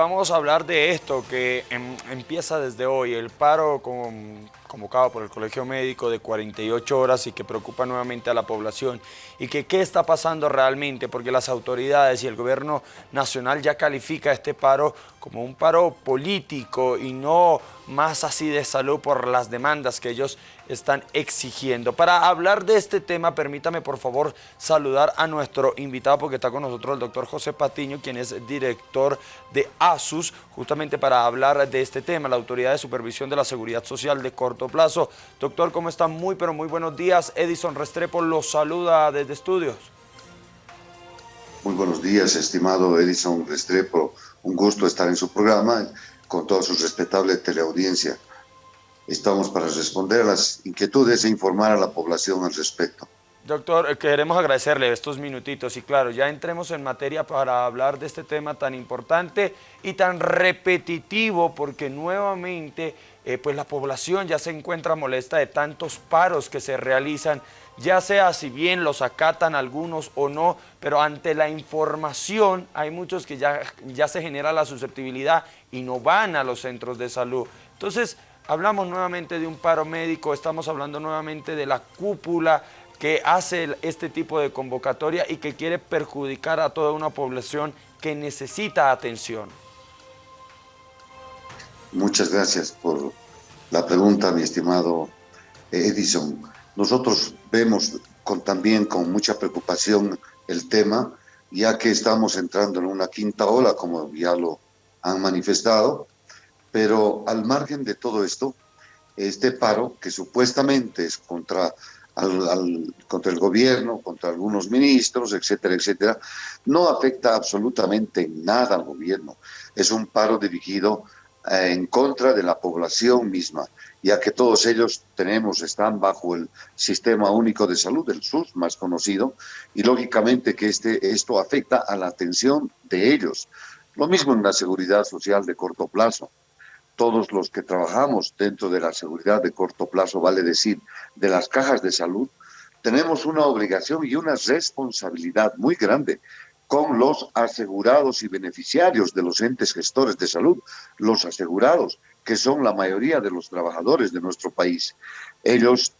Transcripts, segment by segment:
Vamos a hablar de esto que em, empieza desde hoy, el paro convocado por el Colegio Médico de 48 horas y que preocupa nuevamente a la población. Y que qué está pasando realmente porque las autoridades y el gobierno nacional ya califica este paro como un paro político y no más así de salud por las demandas que ellos están exigiendo. Para hablar de este tema, permítame por favor saludar a nuestro invitado porque está con nosotros el doctor José Patiño, quien es director de ASUS, justamente para hablar de este tema, la Autoridad de Supervisión de la Seguridad Social de corto plazo. Doctor, ¿cómo está? Muy, pero muy buenos días. Edison Restrepo los saluda desde estudios. Buenos días, estimado Edison Restrepo. Un gusto estar en su programa con toda su respetable teleaudiencia. Estamos para responder a las inquietudes e informar a la población al respecto. Doctor, eh, queremos agradecerle estos minutitos y claro, ya entremos en materia para hablar de este tema tan importante y tan repetitivo porque nuevamente eh, pues la población ya se encuentra molesta de tantos paros que se realizan, ya sea si bien los acatan algunos o no, pero ante la información hay muchos que ya, ya se genera la susceptibilidad y no van a los centros de salud. Entonces, hablamos nuevamente de un paro médico, estamos hablando nuevamente de la cúpula, que hace este tipo de convocatoria y que quiere perjudicar a toda una población que necesita atención. Muchas gracias por la pregunta, mi estimado Edison. Nosotros vemos también con mucha preocupación el tema, ya que estamos entrando en una quinta ola, como ya lo han manifestado, pero al margen de todo esto, este paro, que supuestamente es contra contra el gobierno, contra algunos ministros, etcétera, etcétera, no afecta absolutamente nada al gobierno. Es un paro dirigido en contra de la población misma, ya que todos ellos tenemos, están bajo el Sistema Único de Salud, el SUS más conocido, y lógicamente que este, esto afecta a la atención de ellos. Lo mismo en la seguridad social de corto plazo todos los que trabajamos dentro de la seguridad de corto plazo, vale decir, de las cajas de salud, tenemos una obligación y una responsabilidad muy grande con los asegurados y beneficiarios de los entes gestores de salud, los asegurados, que son la mayoría de los trabajadores de nuestro país. Ellos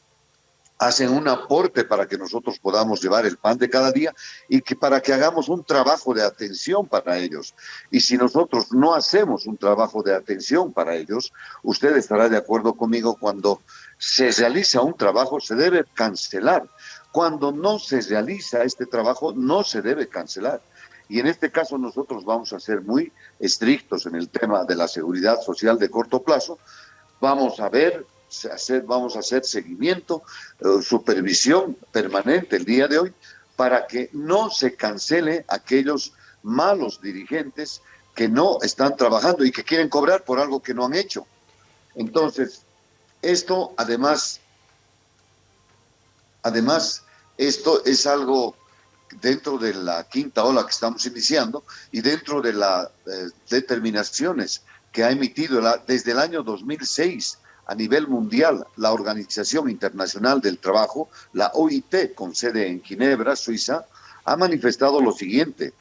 hacen un aporte para que nosotros podamos llevar el pan de cada día y que para que hagamos un trabajo de atención para ellos. Y si nosotros no hacemos un trabajo de atención para ellos, usted estará de acuerdo conmigo cuando se realiza un trabajo se debe cancelar. Cuando no se realiza este trabajo no se debe cancelar. Y en este caso nosotros vamos a ser muy estrictos en el tema de la seguridad social de corto plazo. Vamos a ver hacer, vamos a hacer seguimiento, eh, supervisión permanente el día de hoy para que no se cancele aquellos malos dirigentes que no están trabajando y que quieren cobrar por algo que no han hecho. Entonces, esto además, además, esto es algo dentro de la quinta ola que estamos iniciando y dentro de las eh, determinaciones que ha emitido desde el año 2006 a nivel mundial, la Organización Internacional del Trabajo, la OIT, con sede en Ginebra, Suiza, ha manifestado lo siguiente,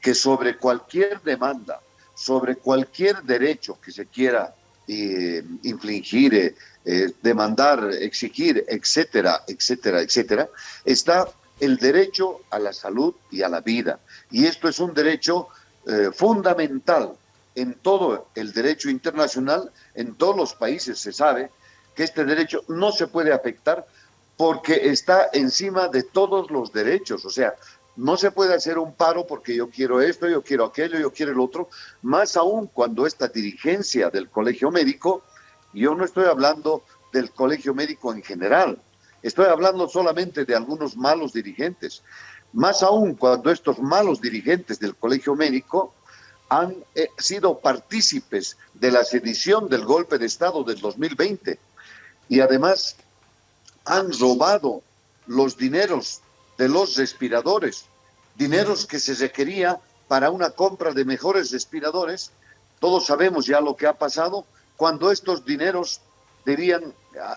que sobre cualquier demanda, sobre cualquier derecho que se quiera eh, infligir, eh, eh, demandar, exigir, etcétera, etcétera, etcétera, está el derecho a la salud y a la vida. Y esto es un derecho fundamental en todo el derecho internacional, en todos los países se sabe que este derecho no se puede afectar porque está encima de todos los derechos. O sea, no se puede hacer un paro porque yo quiero esto, yo quiero aquello, yo quiero el otro, más aún cuando esta dirigencia del colegio médico, yo no estoy hablando del colegio médico en general, estoy hablando solamente de algunos malos dirigentes, más aún cuando estos malos dirigentes del colegio médico han eh, sido partícipes de la sedición del golpe de Estado del 2020 y además han robado los dineros de los respiradores, dineros que se requería para una compra de mejores respiradores. Todos sabemos ya lo que ha pasado. Cuando estos dineros debían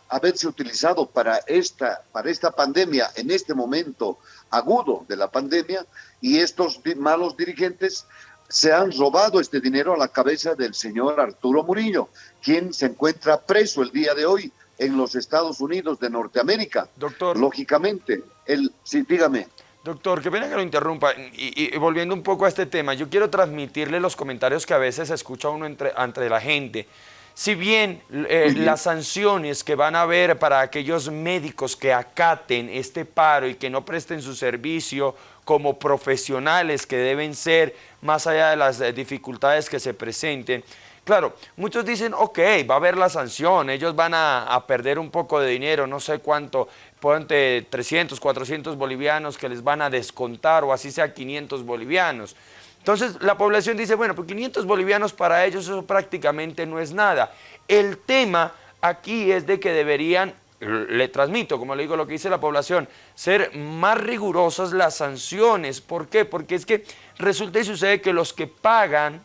haberse utilizado para esta, para esta pandemia, en este momento agudo de la pandemia, y estos malos dirigentes se han robado este dinero a la cabeza del señor Arturo Murillo, quien se encuentra preso el día de hoy en los Estados Unidos de Norteamérica. Doctor. Lógicamente, el, sí, dígame. Doctor, qué pena que lo interrumpa. Y, volviendo un poco a este tema, yo quiero transmitirle los comentarios que a veces escucha uno entre, entre la gente. Si bien eh, las sanciones que van a haber para aquellos médicos que acaten este paro y que no presten su servicio como profesionales que deben ser, más allá de las eh, dificultades que se presenten, Claro, muchos dicen, ok, va a haber la sanción, ellos van a, perder un poco de dinero, no sé cuánto, ponte 300, 400 bolivianos que les van a descontar o así sea 500 bolivianos. Entonces la población dice, bueno, pues 500 bolivianos para ellos eso prácticamente no es nada. El tema aquí es de que deberían, le transmito, como le digo lo que dice la población, ser más rigurosas las sanciones. ¿Por qué? Porque es que resulta y sucede que los que pagan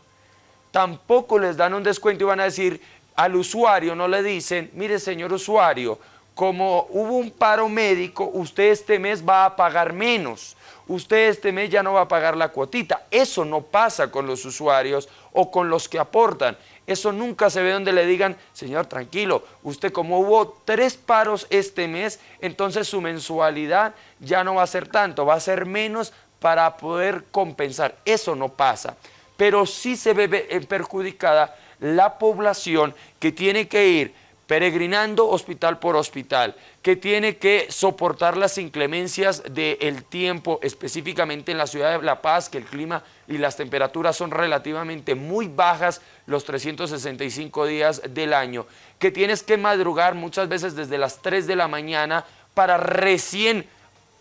tampoco les dan un descuento y van a decir al usuario, no le dicen, mire señor usuario, como hubo un paro médico, usted este mes va a pagar menos usted este mes ya no va a pagar la cuotita. Eso no pasa con los usuarios o con los que aportan. Eso nunca se ve donde le digan, señor, tranquilo, usted como hubo tres paros este mes, entonces su mensualidad ya no va a ser tanto, va a ser menos para poder compensar. Eso no pasa. Pero sí se ve eh, perjudicada la población que tiene que ir peregrinando hospital por hospital, que tiene que soportar las inclemencias del tiempo, específicamente en la ciudad de La Paz, que el clima y las temperaturas son relativamente muy bajas los 365 días del año, que tienes que madrugar muchas veces desde las 3 de la mañana para recién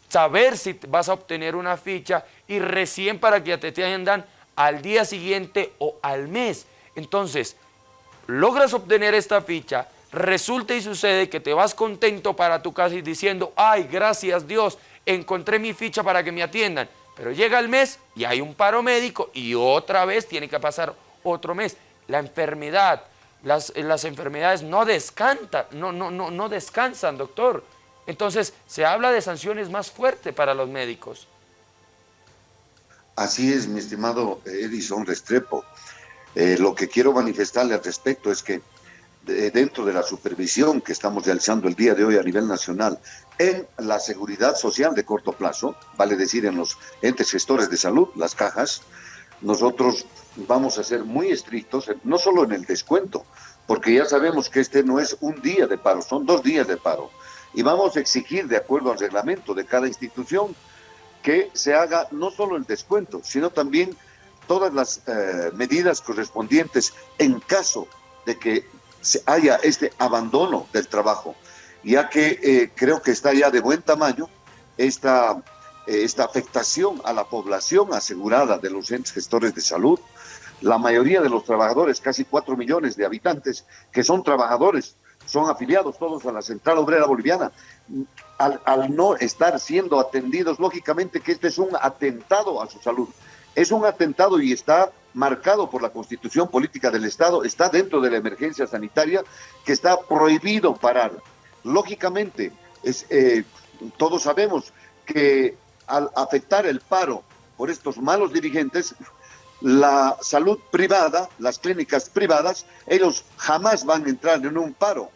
saber si vas a obtener una ficha y recién para que te atiendan al día siguiente o al mes. Entonces, logras obtener esta ficha, resulta y sucede que te vas contento para tu casa y diciendo, ay, gracias Dios, encontré mi ficha para que me atiendan. Pero llega el mes y hay un paro médico y otra vez tiene que pasar otro mes. La enfermedad, las, las enfermedades no descansan, no, no, no, no descansan, doctor. Entonces, se habla de sanciones más fuertes para los médicos. Así es, mi estimado Edison Restrepo. Eh, lo que quiero manifestarle al respecto es que dentro de la supervisión que estamos realizando el día de hoy a nivel nacional en la seguridad social de corto plazo, vale decir en los entes gestores de salud, las cajas, nosotros vamos a ser muy estrictos, no solo en el descuento, porque ya sabemos que este no es un día de paro, son dos días de paro. Y vamos a exigir, de acuerdo al reglamento de cada institución, que se haga no solo el descuento, sino también todas las eh, medidas correspondientes en caso de que haya este abandono del trabajo, ya que eh, creo que está ya de buen tamaño esta, eh, esta afectación a la población asegurada de los entes gestores de salud. La mayoría de los trabajadores, casi cuatro millones de habitantes, que son trabajadores, son afiliados todos a la Central Obrera Boliviana, al, no estar siendo atendidos, lógicamente que este es un atentado a su salud. Es un atentado y está marcado por la constitución política del Estado, está dentro de la emergencia sanitaria, que está prohibido parar. Lógicamente, es, eh, todos sabemos que al afectar el paro por estos malos dirigentes, la salud privada, las clínicas privadas, ellos jamás van a entrar en un paro.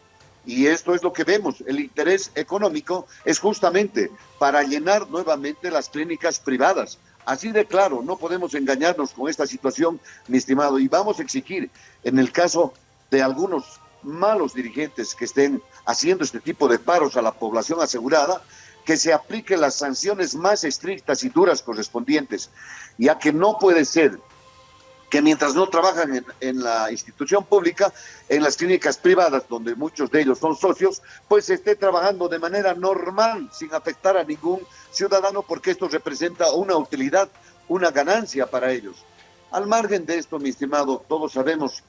Y esto es lo que vemos, el interés económico es justamente para llenar nuevamente las clínicas privadas, Así de claro, no podemos engañarnos con esta situación, mi estimado, y vamos a exigir, en el caso de algunos malos dirigentes que estén haciendo este tipo de paros a la población asegurada, que se apliquen las sanciones más estrictas y duras correspondientes, ya que no puede ser que mientras no trabajan en, la institución pública, en las clínicas privadas, donde muchos de ellos son socios, pues esté trabajando de manera normal, sin afectar a ningún ciudadano, porque esto representa una utilidad, una ganancia para ellos. Al margen de esto, mi estimado, todos sabemos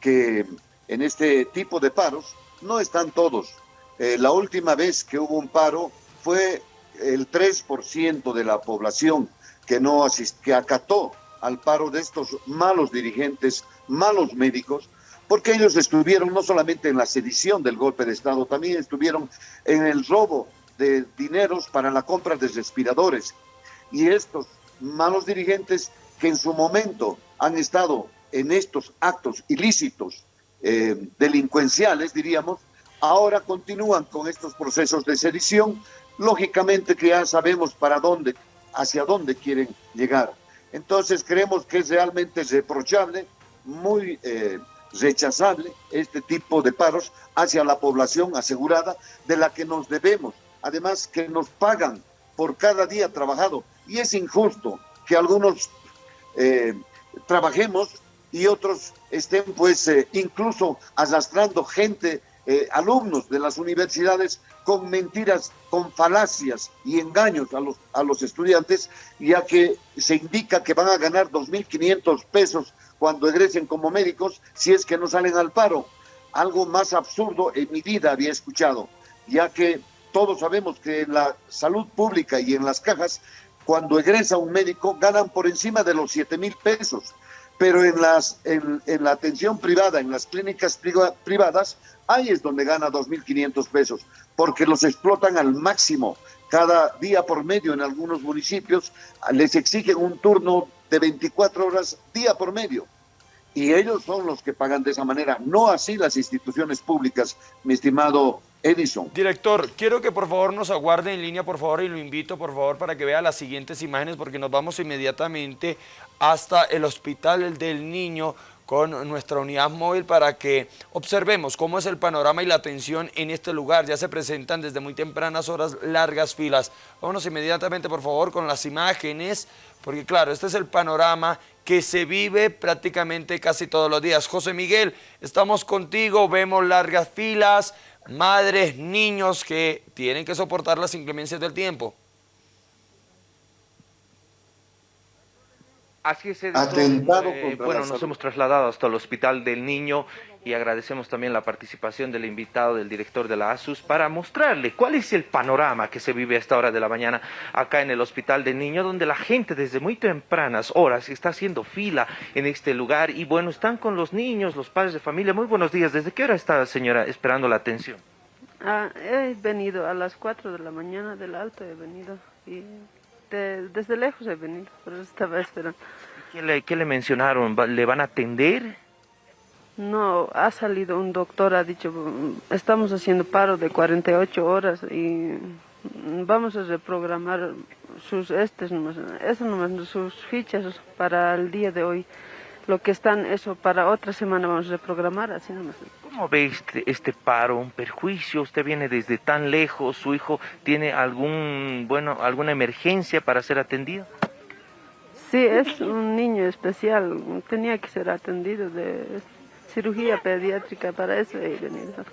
que en este tipo de paros no están todos. Eh, la última vez que hubo un paro fue el 3% de la población que no que acató al paro de estos malos dirigentes, malos médicos, porque ellos estuvieron no solamente en la sedición del golpe de Estado, también estuvieron en el robo de dineros para la compra de respiradores. Y estos malos dirigentes que en su momento han estado en estos actos ilícitos eh, delincuenciales, diríamos, ahora continúan con estos procesos de sedición, lógicamente que ya sabemos para dónde, hacia dónde quieren llegar. Entonces creemos que es realmente reprochable, muy eh, rechazable este tipo de paros hacia la población asegurada de la que nos debemos. Además que nos pagan por cada día trabajado y es injusto que algunos eh, trabajemos y otros estén pues eh, incluso arrastrando gente, alumnos de las universidades con mentiras, con falacias y engaños a los, a los estudiantes, ya que se indica que van a ganar 2.500 pesos cuando egresen como médicos si es que no salen al paro. Algo más absurdo en mi vida había escuchado, ya que todos sabemos que en la salud pública y en las cajas, cuando egresa un médico, ganan por encima de los 7 mil pesos pero en, las, en, la atención privada, en las clínicas privadas, ahí es donde gana 2.500 pesos, porque los explotan al máximo. Cada día por medio en algunos municipios les exigen un turno de 24 horas día por medio. Y ellos son los que pagan de esa manera, no así las instituciones públicas, mi estimado Edison. Director, quiero que por favor nos aguarde en línea, por favor, y lo invito, por favor, para que vea las siguientes imágenes, porque nos vamos inmediatamente hasta el Hospital del Niño con nuestra unidad móvil para que observemos cómo es el panorama y la atención en este lugar. Ya se presentan desde muy tempranas horas largas filas. Vámonos inmediatamente, por favor, con las imágenes, porque claro, este es el panorama que se vive prácticamente casi todos los días. José Miguel, estamos contigo, vemos largas filas, madres, niños que tienen que soportar las inclemencias del tiempo. Así es, Atentado eh, bueno, nos hemos trasladado hasta el Hospital del Niño y agradecemos también la participación del invitado, del director de la ASUS, para mostrarle cuál es el panorama que se vive a esta hora de la mañana acá en el Hospital del Niño, donde la gente desde muy tempranas horas está haciendo fila en este lugar y bueno, están con los niños, los padres de familia. Muy buenos días. ¿Desde qué hora está, señora, esperando la atención? Ah, he venido a las 4 de la mañana del alto, he venido y desde lejos he venido, pero estaba esperando. ¿Qué le, qué le mencionaron? ¿Le van a atender? No, ha salido un doctor, ha dicho, estamos haciendo paro de 48 horas y vamos a reprogramar sus, estes eso sus fichas para el día de hoy. Lo que están, eso, para otra semana vamos a reprogramar, así nomás. ¿Cómo ve este, este, paro, un perjuicio? Usted viene desde tan lejos, su hijo tiene algún, bueno, alguna emergencia para ser atendido. Sí, es un niño especial, tenía que ser atendido de cirugía pediátrica, para eso he venido.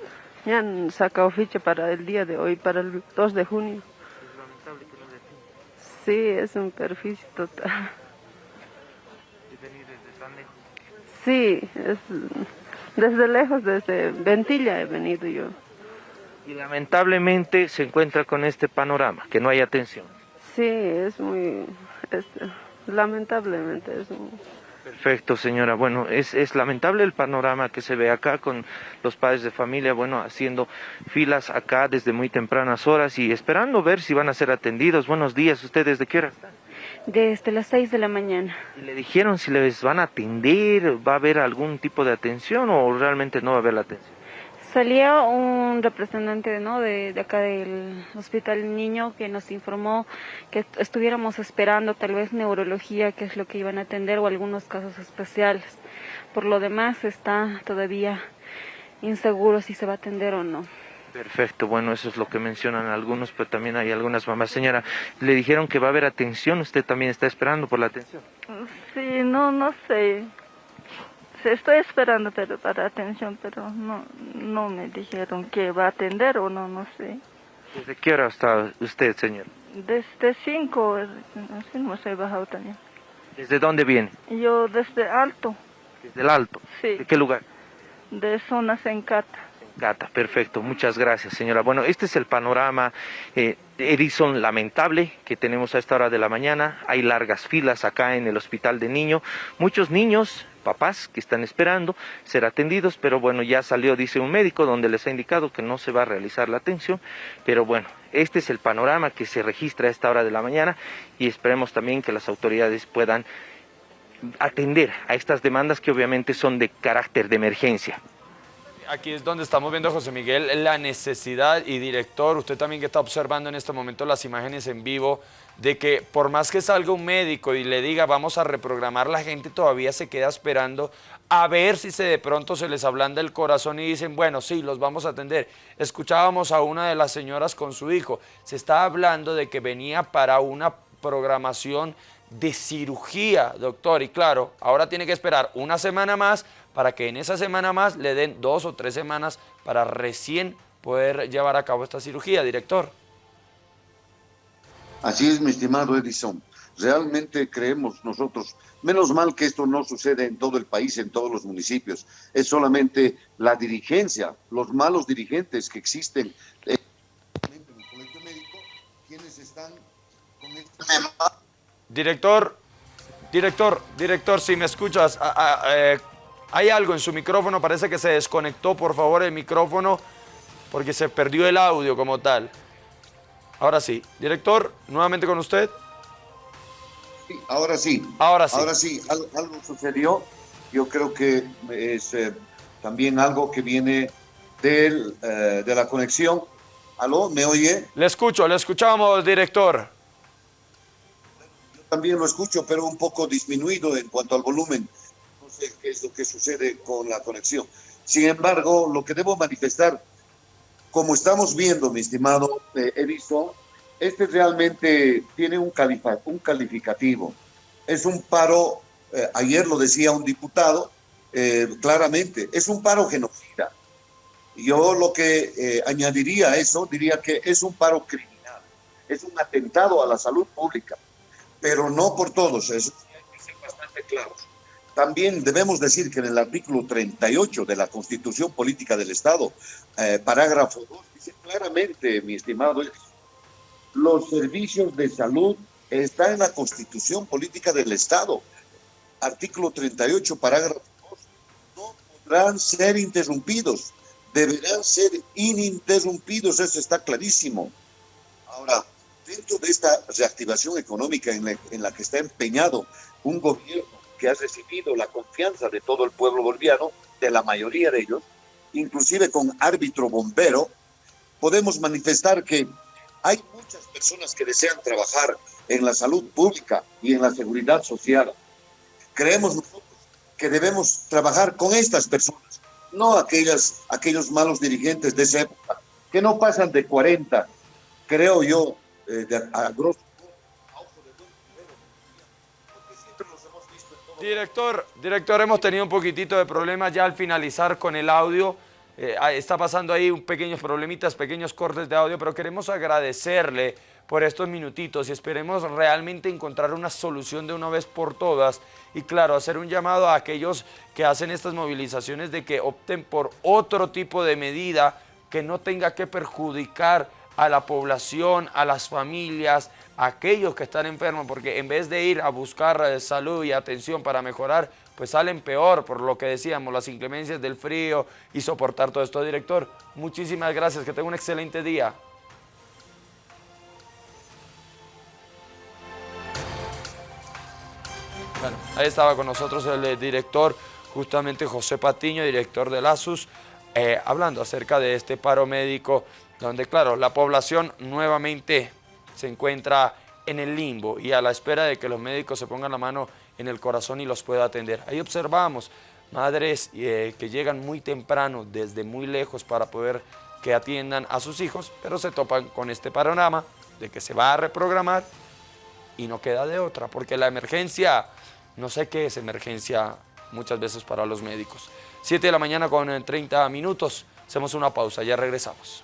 Me han sacado ficha para el día de hoy, para el 2 de junio. Sí, es un perjuicio total. ¿Y venir desde tan lejos? Sí, es desde lejos, desde Ventilla he venido yo. Y lamentablemente se encuentra con este panorama, que no hay atención. Sí, es muy... lamentablemente es Perfecto, señora. Bueno, es, es lamentable el panorama que se ve acá con los padres de familia, bueno, haciendo filas acá desde muy tempranas horas y esperando ver si van a ser atendidos. Buenos días, ¿ustedes de qué hora están? Desde las 6 de la mañana. ¿Y le dijeron si les van a atender, va a haber algún tipo de atención o realmente no va a haber la atención? Salía un representante ¿no? de, acá del Hospital Niño que nos informó que estuviéramos esperando tal vez neurología, que es lo que iban a atender, o algunos casos especiales. Por lo demás está todavía inseguro si se va a atender o no. Perfecto, bueno, eso es lo que mencionan algunos, pero también hay algunas mamás. Señora, le dijeron que va a haber atención, ¿usted también está esperando por la atención? Sí, no, no sé. Estoy esperando pero para atención, pero no, no me dijeron que va a atender o no, no sé. ¿Desde qué hora está usted, señor? Desde cinco, así no he bajado también. ¿Desde dónde viene? Yo desde Alto. ¿Desde el Alto? Sí. ¿De qué lugar? De zona Sencata. Gata, perfecto, muchas gracias señora. Bueno, este es el panorama eh, Edison lamentable que tenemos a esta hora de la mañana. Hay largas filas acá en el hospital de niño, muchos niños, papás que están esperando ser atendidos, pero bueno, ya salió, dice un médico, donde les ha indicado que no se va a realizar la atención, pero bueno, este es el panorama que se registra a esta hora de la mañana y esperemos también que las autoridades puedan atender a estas demandas que obviamente son de carácter de emergencia aquí es donde estamos viendo, José Miguel, la necesidad. Y director, usted también que está observando en este momento las imágenes en vivo, de que por más que salga un médico y le diga vamos a reprogramar, la gente todavía se queda esperando a ver si se de pronto se les ablanda el corazón y dicen, bueno, sí, los vamos a atender. Escuchábamos a una de las señoras con su hijo, se está hablando de que venía para una programación de cirugía, doctor, y claro, ahora tiene que esperar una semana más para que en esa semana más le den dos o tres semanas para recién poder llevar a cabo esta cirugía, director. Así es, mi estimado Edison. Realmente creemos nosotros, menos mal que esto no sucede en todo el país, en todos los municipios, es solamente la dirigencia, los malos dirigentes que existen en el colegio médico, quienes están con este tema. Director, director, director, si me escuchas, eh, hay algo en su micrófono, parece que se desconectó, por favor, el micrófono, porque se perdió el audio como tal. Ahora sí. Director, nuevamente con usted. Sí, ahora sí. Ahora sí. Ahora sí, algo, sucedió. Yo creo que es eh, también algo que viene del, eh, de la conexión. ¿Aló? ¿Me oye? Le escucho, le escuchamos, director. Yo también lo escucho, pero un poco disminuido en cuanto al volumen qué es lo que sucede con la conexión. Sin embargo, lo que debo manifestar, como estamos viendo, mi estimado eh, Edison, este realmente tiene un, un calificativo. Es un paro, eh, ayer lo decía un diputado, eh, claramente, es un paro genocida. Yo lo que eh, añadiría a eso, diría que es un paro criminal, es un atentado a la salud pública, pero no por todos, eso hay que ser bastante claros. También debemos decir que en el artículo 38 de la Constitución Política del Estado, eh, parágrafo 2, dice claramente, mi estimado, los servicios de salud están en la Constitución Política del Estado. Artículo 38, parágrafo 2, no podrán ser interrumpidos, deberán ser ininterrumpidos, eso está clarísimo. Ahora, dentro de esta reactivación económica en la, en la que está empeñado un gobierno que ha recibido la confianza de todo el pueblo boliviano, de la mayoría de ellos, inclusive con árbitro bombero, podemos manifestar que hay muchas personas que desean trabajar en la salud pública y en la seguridad social. Creemos nosotros que debemos trabajar con estas personas, no aquellas, aquellos malos dirigentes de esa época, que no pasan de 40, creo yo, eh, de, a grosso Director, director, hemos tenido un poquitito de problemas ya al finalizar con el audio. Eh, está pasando ahí un pequeños problemitas, pequeños cortes de audio, pero queremos agradecerle por estos minutitos y esperemos realmente encontrar una solución de una vez por todas y claro, hacer un llamado a aquellos que hacen estas movilizaciones de que opten por otro tipo de medida que no tenga que perjudicar a la población, a las familias, aquellos que están enfermos, porque en vez de ir a buscar eh, salud y atención para mejorar, pues salen peor por lo que decíamos, las inclemencias del frío y soportar todo esto. Director, muchísimas gracias, que tenga un excelente día. Bueno, ahí estaba con nosotros el eh, director, justamente José Patiño, director del ASUS, eh, hablando acerca de este paro médico donde claro, la población nuevamente se encuentra en el limbo y a la espera de que los médicos se pongan la mano en el corazón y los pueda atender. Ahí observamos madres eh, que llegan muy temprano, desde muy lejos para poder que atiendan a sus hijos, pero se topan con este panorama de que se va a reprogramar y no queda de otra, porque la emergencia, no sé qué es emergencia muchas veces para los médicos. 7 de la mañana con 30 minutos, hacemos una pausa, ya regresamos.